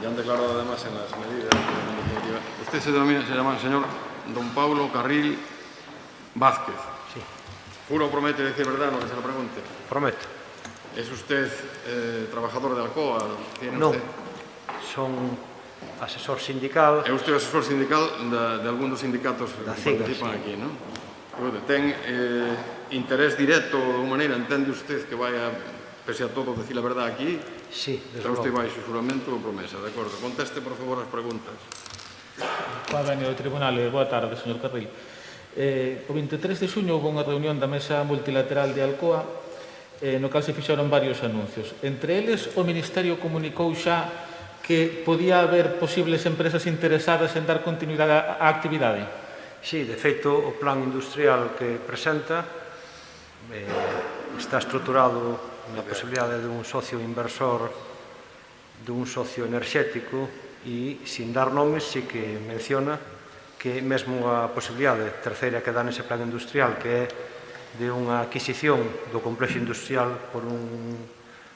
ya han declarado además en las medidas. Usted se denomina, se llama el señor don Pablo Carril Vázquez. Sí. ¿Juro promete decir verdad lo que se lo pregunte? Prometo. ¿Es usted eh, trabajador de Alcoa? ¿Tiene no, usted? son asesor sindical. É usted asesor sindical da, de algún dos sindicatos da que CIGA, participan sí. aquí, non? Ten eh, interés directo, de maneira, entende usted que vai a, pese a todo, decir a verdade aquí? Sí, Está usted baixo xuramento ou promesa, de acordo. Conteste, por favor, as preguntas. Convenio do Tribunal, eh, boa tarde, señor Carril. Eh, o 23 de xuño houve unha reunión da Mesa Multilateral de Alcoa eh, no cal se fixaron varios anuncios. Entre eles, o Ministerio comunicou xa que podía haber posibles empresas interesadas en dar continuidade á actividade. Sí, de feito, o plan industrial que presenta eh, está estruturado na posibilidade dun socio inversor dun socio enerxético e sin dar nomes sí que menciona que mesmo a posibilidade terceira que dá nese plan industrial que é de unha adquisición do complexo industrial por un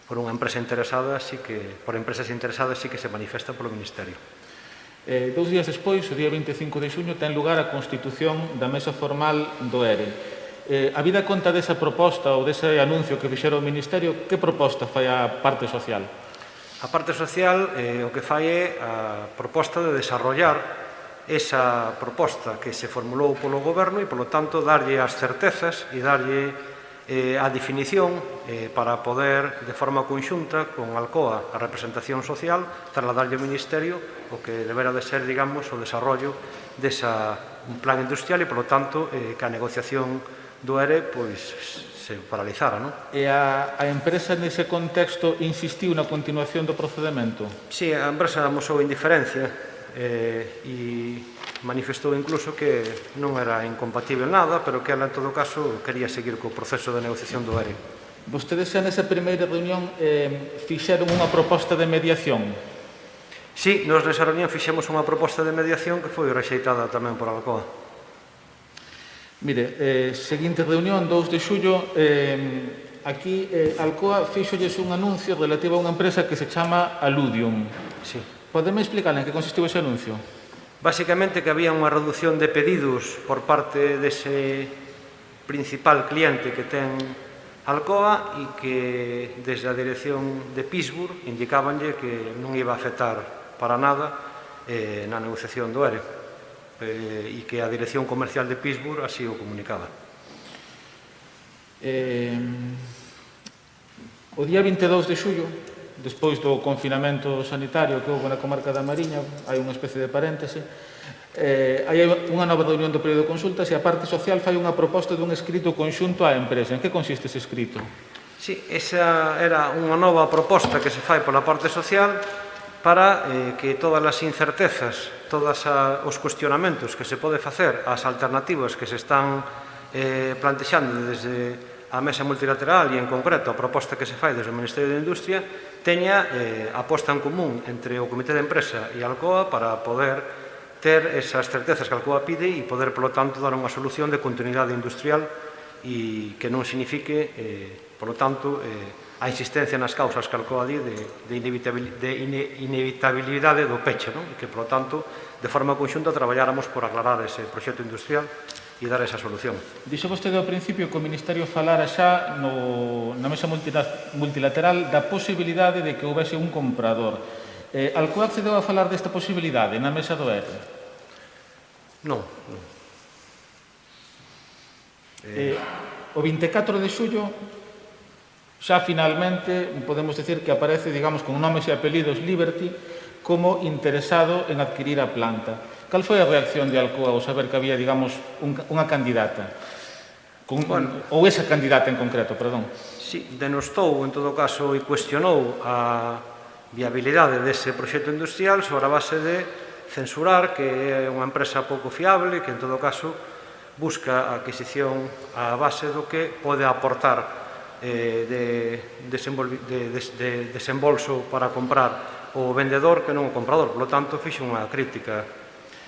por unha empresa interesada, así que por empresas interesadas sí que se manifesta polo Ministerio. Eh, dous días despois, o día 25 de xuño, ten lugar a constitución da mesa formal do ERE. Eh, a vida conta desa proposta ou dese anuncio que fixera o Ministerio, que proposta fai a parte social? A parte social eh, o que fai é a proposta de desarrollar esa proposta que se formulou polo goberno e, polo tanto, darlle as certezas e darlle eh, a definición eh, para poder, de forma conxunta, con Alcoa, a representación social, trasladarlle ao Ministerio o que deberá de ser, digamos, o desarrollo desa un plan industrial e, polo tanto, eh, que a negociación social do ERE pois, se paralizara. Non? E a, a empresa nese contexto insistiu na continuación do procedimento? Sí, a empresa amosou indiferencia eh, e manifestou incluso que non era incompatible nada, pero que ela, en todo caso, quería seguir co proceso de negociación do ERE. Vostedes xa nesa primeira reunión eh, fixeron unha proposta de mediación? Sí, nos nesa reunión fixemos unha proposta de mediación que foi rexeitada tamén por Alcoa. Mire, eh, seguinte reunión, 2 de xullo, eh, aquí eh, Alcoa fixolles un anuncio relativo a unha empresa que se chama Aludium. Sí. Podeme explicar en que consistiu ese anuncio? Básicamente que había unha reducción de pedidos por parte dese principal cliente que ten Alcoa e que desde a dirección de Pittsburgh indicabanlle que non iba a afectar para nada eh, na negociación do ERE eh, e que a Dirección Comercial de Pittsburgh así o comunicaba. Eh, o día 22 de xullo, despois do confinamento sanitario que houve na comarca da Mariña, hai unha especie de paréntese, eh, hai unha nova reunión do período de consultas e a parte social fai unha proposta dun escrito conxunto á empresa. En que consiste ese escrito? Sí, esa era unha nova proposta que se fai pola parte social para eh, que todas as incertezas, todos os cuestionamentos que se pode facer ás alternativas que se están eh, plantexando desde a mesa multilateral e en concreto a proposta que se fai desde o Ministerio de Industria teña eh, a posta en común entre o Comité de Empresa e a Alcoa para poder ter esas certezas que Alcoa pide e poder, polo tanto, dar unha solución de continuidade industrial e que non signifique eh, Por lo tanto, eh, a insistencia nas causas que alcoa de, de, inevitabilidade, de ine, inevitabilidade do peche, non? E que, por lo tanto, de forma conxunta traballáramos por aclarar ese proxecto industrial e dar esa solución. Dixo vostede ao principio que o Ministerio falara xa no, na mesa multilateral da posibilidade de que houvese un comprador. Eh, Alcoa accedeu a falar desta posibilidade na mesa do ERE? Non, non. Eh... eh, o 24 de xullo Xa finalmente podemos decir que aparece, digamos, con nomes e apelidos Liberty como interesado en adquirir a planta. Cal foi a reacción de Alcoa ao saber que había, digamos, un, unha candidata? Con, bueno, ou esa candidata en concreto, perdón. Sí, denostou, en todo caso, e cuestionou a viabilidade dese proxecto industrial sobre a base de censurar que é unha empresa pouco fiable que, en todo caso, busca a adquisición a base do que pode aportar eh, de, desenvolvi, de, de, de desembolso para comprar o vendedor que non o comprador. Por lo tanto, fixo unha crítica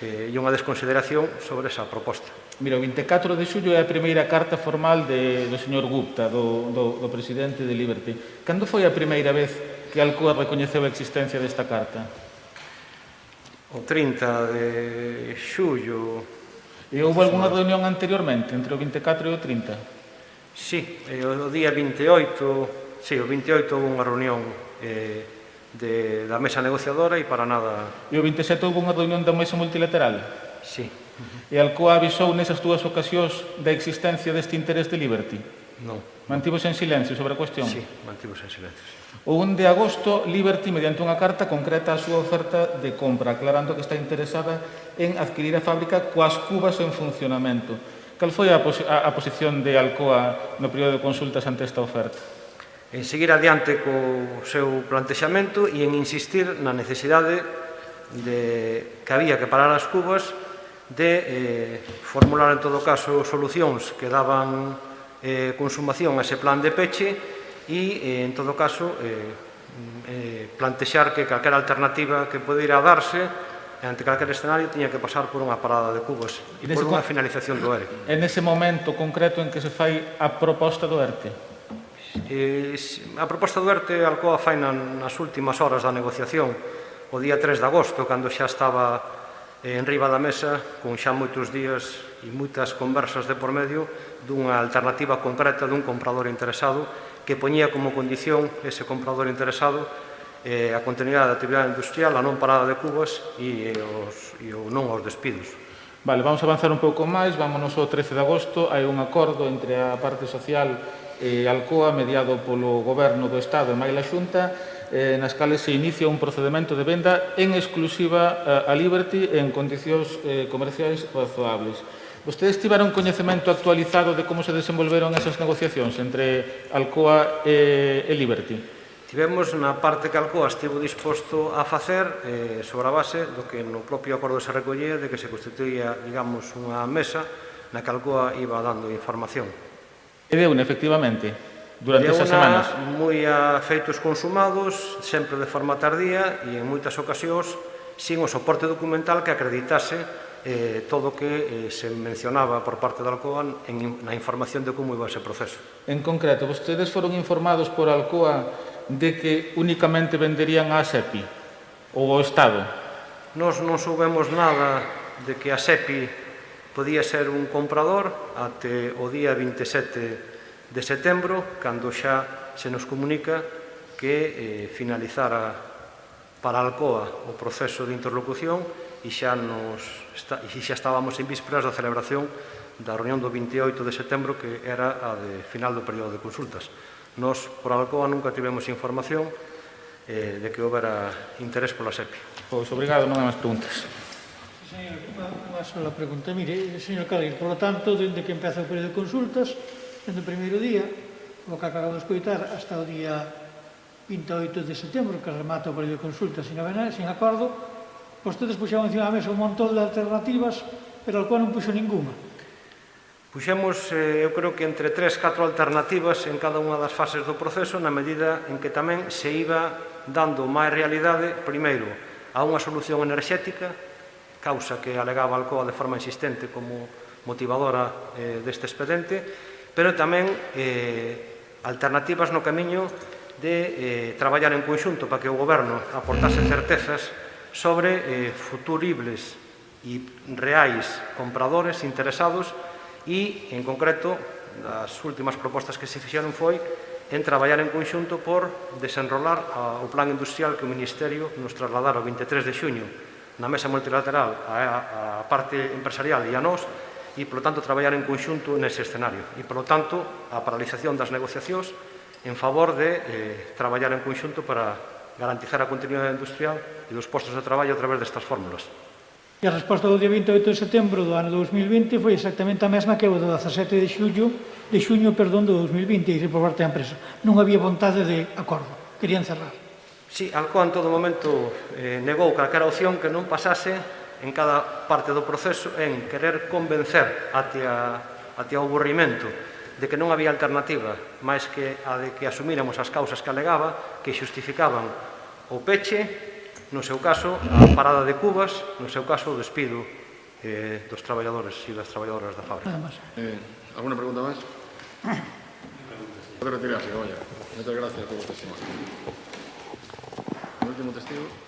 eh, e unha desconsideración sobre esa proposta. Mira, o 24 de xullo é a primeira carta formal de, do señor Gupta, do, do, do presidente de Liberty. Cando foi a primeira vez que Alcoa recoñeceu a existencia desta carta? o 30 de xullo. E houve alguna reunión anteriormente, entre o 24 e o 30? Eh, sí, o día 28, sí, o 28 houve unha reunión eh, de, da mesa negociadora e para nada... E o 27 houve unha reunión da mesa multilateral? Sí. E Alcoa avisou nesas dúas ocasións da existencia deste interés de Liberty? Non. Mantivose en silencio sobre a cuestión? Sí, mantivos en silencio. Sí. O 1 de agosto, Liberty, mediante unha carta, concreta a súa oferta de compra, aclarando que está interesada en adquirir a fábrica coas cubas en funcionamento. Cal foi a, pos a, a posición de Alcoa no período de consultas ante esta oferta? En seguir adiante co seu plantexamento e en insistir na necesidade de que había que parar as cubas de eh, formular en todo caso solucións que daban eh, consumación a ese plan de peche e eh, en todo caso eh, mm, eh, plantexar que calquera alternativa que podeira darse e ante calquer escenario tiña que pasar por unha parada de cubos e por unha finalización do ERTE. É nese momento concreto en que se fai a proposta do ERTE? Eh, e, a proposta do ERTE Alcoa fai nas últimas horas da negociación o día 3 de agosto, cando xa estaba en riba da mesa, con xa moitos días e moitas conversas de por medio, dunha alternativa concreta dun comprador interesado que poñía como condición ese comprador interesado eh, a continuidade da actividade industrial, a non parada de cubas e, os, e o non aos despidos. Vale, vamos avanzar un pouco máis, vámonos ao 13 de agosto, hai un acordo entre a parte social e Alcoa mediado polo goberno do Estado e Maila Xunta eh, nas cales se inicia un procedimento de venda en exclusiva eh, a Liberty en condicións eh, comerciais razoables. Vostedes tiveron coñecemento actualizado de como se desenvolveron esas negociacións entre Alcoa e, e Liberty? Tivemos na parte que Alcoa estivo disposto a facer eh, sobre a base do que no propio acordo se recollía de que se constituía, digamos, unha mesa na que Alcoa iba dando información. E deu, efectivamente, durante esas semanas. moi a feitos consumados, sempre de forma tardía e en moitas ocasións sin o soporte documental que acreditase eh, todo o que eh, se mencionaba por parte da Alcoa en, na información de como iba ese proceso. En concreto, vostedes foron informados por Alcoa de que únicamente venderían a SEPI ou ao Estado? Nos non soubemos nada de que a SEPI podía ser un comprador até o día 27 de setembro, cando xa se nos comunica que eh, finalizara para Alcoa o proceso de interlocución e xa, nos está, e xa estábamos en vísperas da celebración da reunión do 28 de setembro que era a de final do período de consultas. Nos, por Alcoa, nunca tivemos información eh, de que houbera interés pola SEPI. Pois, obrigado, non hai máis preguntas. Señor, unha sola pregunta. Mire, señor Cádiz, por lo tanto, dende que empeza o período de consultas, dende o primeiro día, o que acabamos de escoitar, hasta o día 28 de setembro, que remata o período de consultas sin, avenar, sin acordo, vostedes puxaban encima da mesa un montón de alternativas, pero al cual non puxo ninguna. Puxemos, eh, eu creo que entre tres, catro alternativas en cada unha das fases do proceso na medida en que tamén se iba dando máis realidade, primeiro, a unha solución enerxética, causa que alegaba Alcoa de forma insistente como motivadora eh, deste expediente, pero tamén eh, alternativas no camiño de eh, traballar en conxunto para que o goberno aportase certezas sobre eh, futuribles e reais compradores interesados e, en concreto, as últimas propostas que se fixeron foi en traballar en conxunto por desenrolar o plan industrial que o Ministerio nos trasladara o 23 de xuño na mesa multilateral a, a parte empresarial e a nós e, polo tanto, traballar en conxunto nese escenario. E, polo tanto, a paralización das negociacións en favor de eh, traballar en conxunto para garantizar a continuidade industrial e dos postos de traballo a través destas fórmulas. E a resposta do día 28 de setembro do ano 2020 foi exactamente a mesma que o do 17 de xullo, de xuño, perdón, do 2020, e por parte da empresa. Non había vontade de acordo, querían cerrar. Sí, Alcoa en todo momento eh, negou calquera opción que non pasase en cada parte do proceso en querer convencer atia, atia o aburrimento de que non había alternativa máis que a de que asumíramos as causas que alegaba que xustificaban o peche no seu caso, a parada de cubas, no seu caso, o despido eh, dos traballadores e das traballadoras da fábrica. Eh, alguna pregunta máis? Pode retirarse, vaya. Muchas gracias por o testimonio. O último testigo.